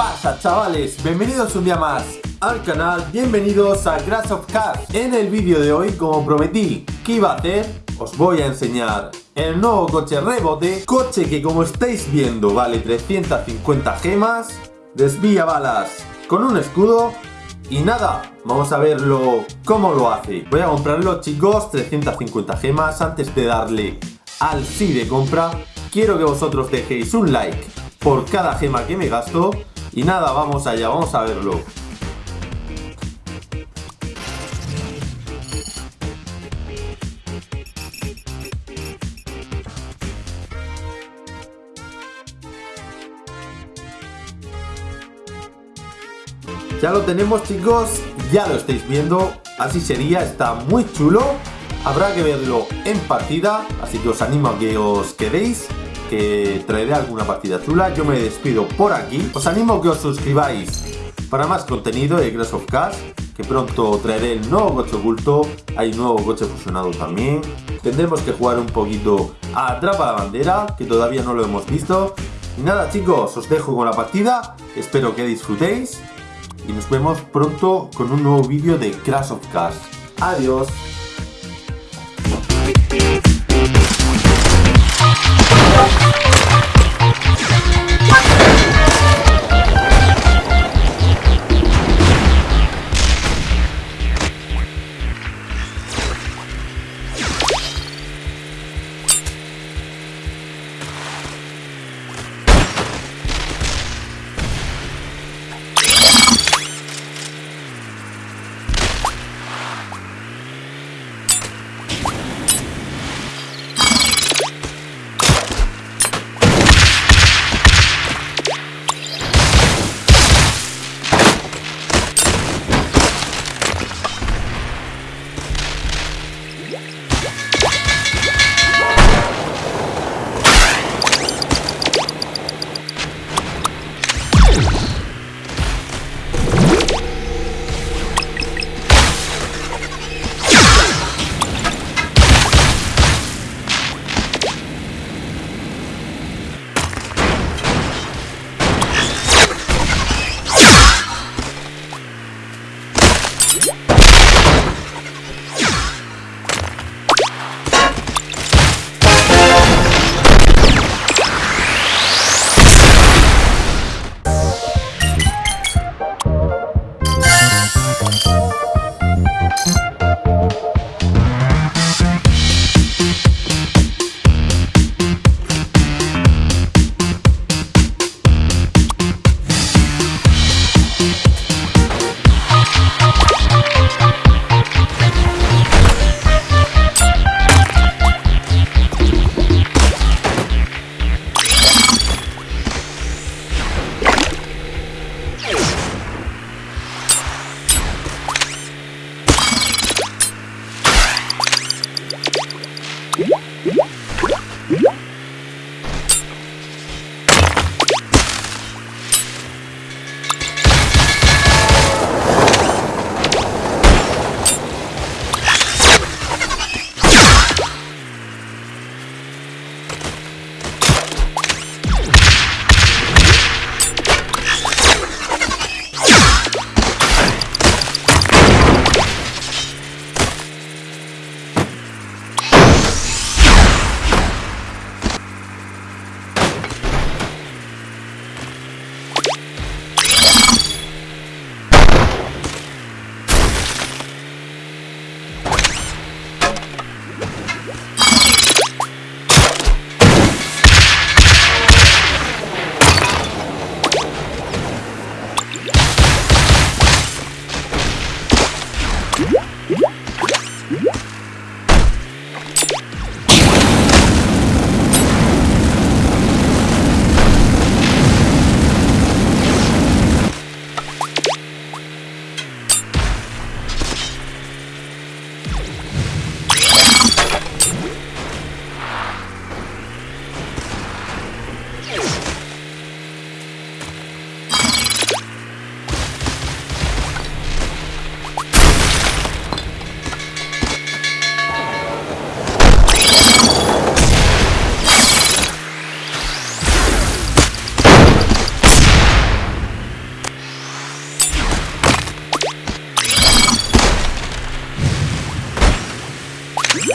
pasa chavales? Bienvenidos un día más al canal, bienvenidos a Crash of Cars. En el vídeo de hoy, como prometí que iba a hacer, os voy a enseñar el nuevo coche rebote. Coche que como estáis viendo vale 350 gemas Desvía balas con un escudo y nada, vamos a verlo cómo lo hace. Voy a comprarlo chicos, 350 gemas. Antes de darle al sí de compra Quiero que vosotros dejéis un like por cada gema que me gasto y nada, vamos allá, vamos a verlo. Ya lo tenemos chicos, ya lo estáis viendo, así sería, está muy chulo. Habrá que verlo en partida, así que os animo a que os quedéis que traeré alguna partida chula. Yo me despido por aquí. Os animo a que os suscribáis para más contenido de Crash of Cars, que pronto traeré el nuevo coche oculto. Hay nuevo coche fusionado también. Tendremos que jugar un poquito a Atrapa la Bandera, que todavía no lo hemos visto. Y nada chicos, os dejo con la partida. Espero que disfrutéis. Y nos vemos pronto con un nuevo vídeo de Crash of Cars. Adiós.